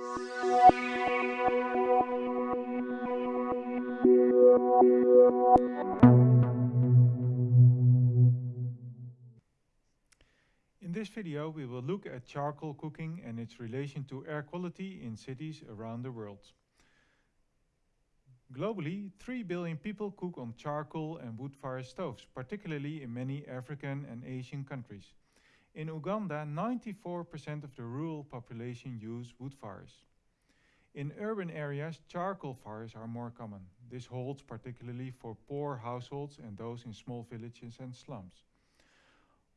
In this video we will look at charcoal cooking and its relation to air quality in cities around the world. Globally, 3 billion people cook on charcoal and wood fire stoves, particularly in many African and Asian countries. In Uganda, 94% of the rural population use wood fires. In urban areas, charcoal fires are more common. This holds particularly for poor households and those in small villages and slums.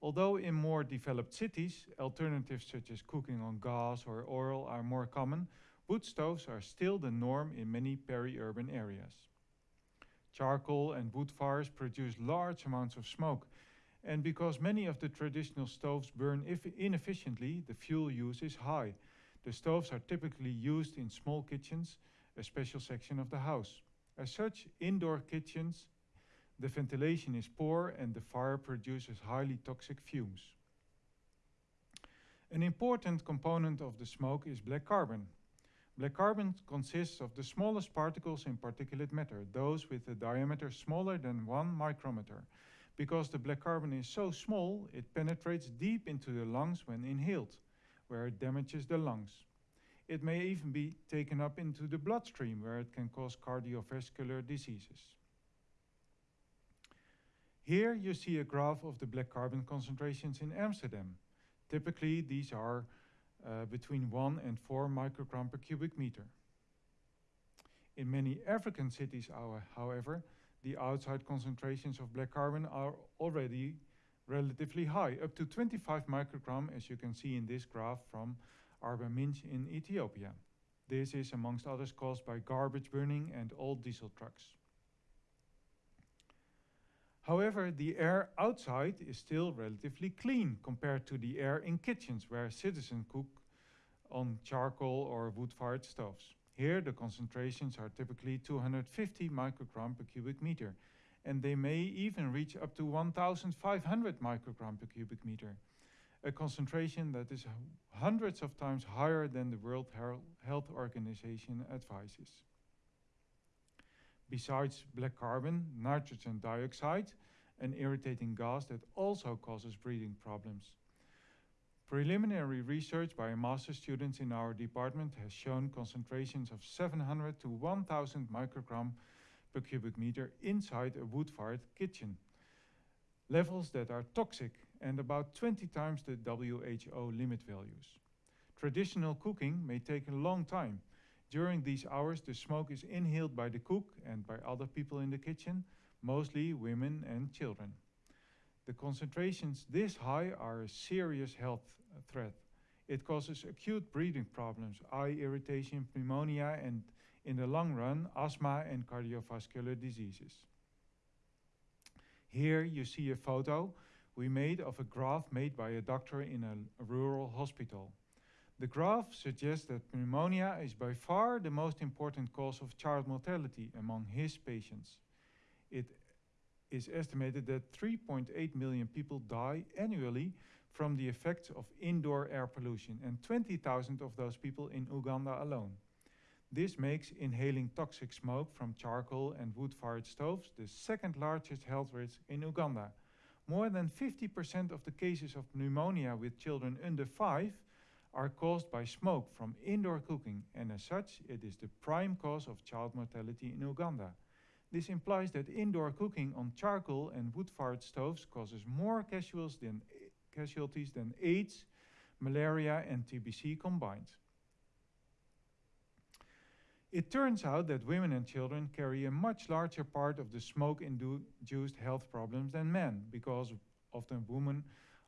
Although in more developed cities, alternatives such as cooking on gas or oil are more common, wood stoves are still the norm in many peri-urban areas. Charcoal and wood fires produce large amounts of smoke, and because many of the traditional stoves burn inefficiently, the fuel use is high. The stoves are typically used in small kitchens, a special section of the house. As such, indoor kitchens, the ventilation is poor and the fire produces highly toxic fumes. An important component of the smoke is black carbon. Black carbon consists of the smallest particles in particulate matter, those with a diameter smaller than one micrometer. Because the black carbon is so small, it penetrates deep into the lungs when inhaled, where it damages the lungs. It may even be taken up into the bloodstream, where it can cause cardiovascular diseases. Here you see a graph of the black carbon concentrations in Amsterdam. Typically, these are uh, between 1 and 4 microgram per cubic meter. In many African cities, however, the outside concentrations of black carbon are already relatively high, up to 25 microgram, as you can see in this graph from Arba Minch in Ethiopia. This is amongst others caused by garbage burning and old diesel trucks. However, the air outside is still relatively clean compared to the air in kitchens where citizens cook on charcoal or wood-fired stoves. Here, the concentrations are typically 250 microgram per cubic meter, and they may even reach up to 1,500 microgram per cubic meter, a concentration that is hundreds of times higher than the World Health Organization advises. Besides black carbon, nitrogen dioxide, an irritating gas that also causes breathing problems. Preliminary research by master students in our department has shown concentrations of 700 to 1000 microgram per cubic meter inside a wood-fired kitchen. Levels that are toxic and about 20 times the WHO limit values. Traditional cooking may take a long time. During these hours, the smoke is inhaled by the cook and by other people in the kitchen, mostly women and children. The concentrations this high are a serious health threat. It causes acute breathing problems, eye irritation, pneumonia, and in the long run, asthma and cardiovascular diseases. Here you see a photo we made of a graph made by a doctor in a, a rural hospital. The graph suggests that pneumonia is by far the most important cause of child mortality among his patients. It is estimated that 3.8 million people die annually from the effects of indoor air pollution, and 20,000 of those people in Uganda alone. This makes inhaling toxic smoke from charcoal and wood-fired stoves the second largest health risk in Uganda. More than 50% of the cases of pneumonia with children under 5 are caused by smoke from indoor cooking, and as such, it is the prime cause of child mortality in Uganda. This implies that indoor cooking on charcoal and wood-fired stoves causes more casualties than, casualties than AIDS, malaria and TBC combined. It turns out that women and children carry a much larger part of the smoke-induced health problems than men because often women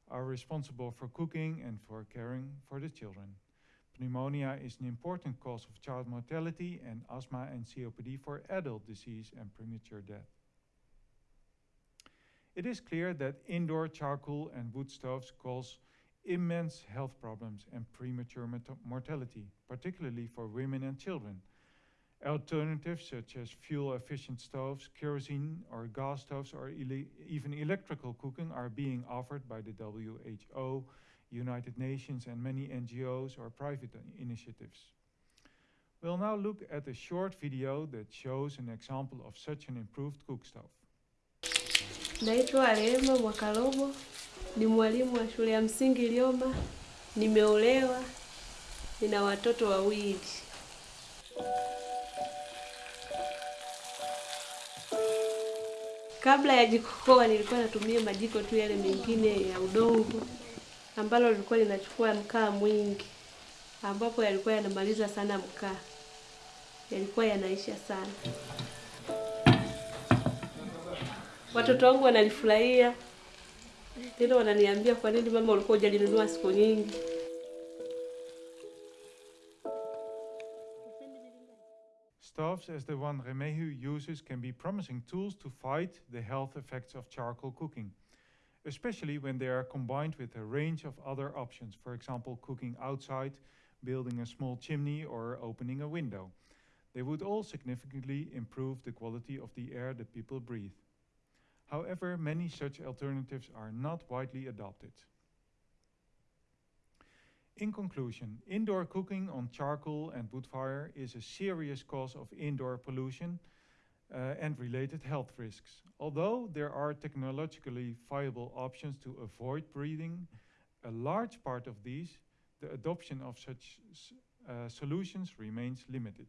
are responsible for cooking and for caring for the children. Pneumonia is an important cause of child mortality and asthma and COPD for adult disease and premature death. It is clear that indoor charcoal and wood stoves cause immense health problems and premature mortality, particularly for women and children. Alternatives such as fuel-efficient stoves, kerosene or gas stoves, or ele even electrical cooking are being offered by the WHO, United Nations and many NGOs or private initiatives. We'll now look at a short video that shows an example of such an improved cook stove. Naitwa Rehema Mwakarobo, ni mwalimu wa shule ya msingi Lioma. Nimeolewa, nina watoto wawili. Kabla ya jikokoa nilikuwa natumia majiko tu yale mengine ya udongo, ambalo lilikuwa linachukua mkaa mwingi, ambapo yalikuwa yanamaliza sana mkaa, yalikuwa yanaisha sana. Watoto wangu wanalifurahia, tena wananiambia kwa nini mama ulikuwa hujalinunua siku nyingi. Stoves as the one Remehu uses can be promising tools to fight the health effects of charcoal cooking, especially when they are combined with a range of other options, for example, cooking outside, building a small chimney, or opening a window. They would all significantly improve the quality of the air that people breathe. However, many such alternatives are not widely adopted. In conclusion, indoor cooking on charcoal and wood fire is a serious cause of indoor pollution uh, and related health risks. Although there are technologically viable options to avoid breathing, a large part of these, the adoption of such uh, solutions remains limited.